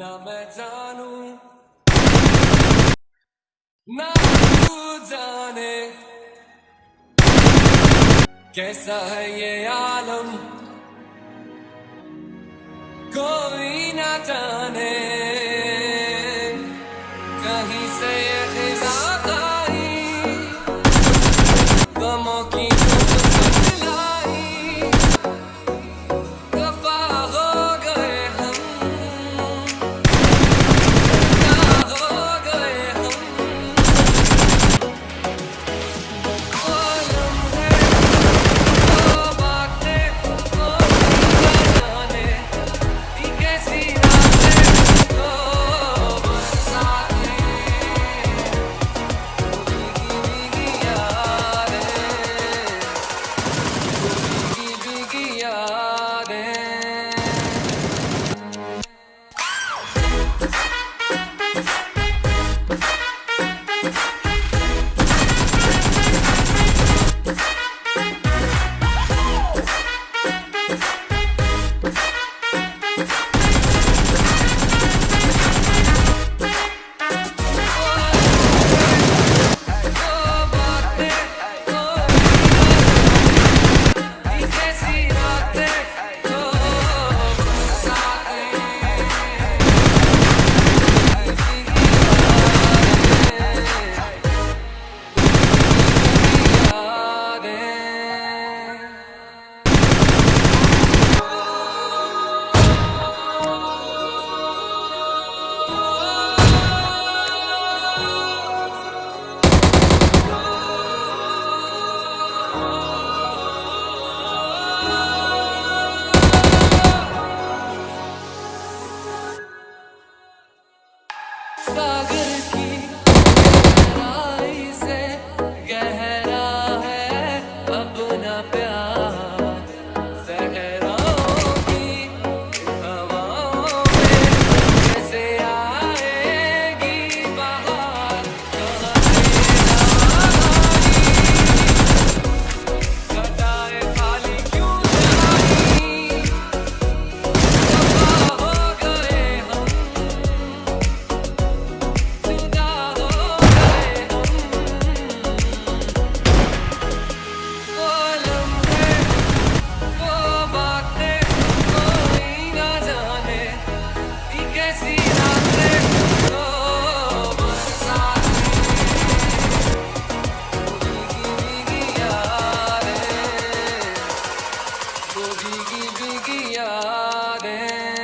ना मैं जानू, ना तू जाने कैसा है ये आलम। कोई ना जाने कहीं से भीगी भीगी यादें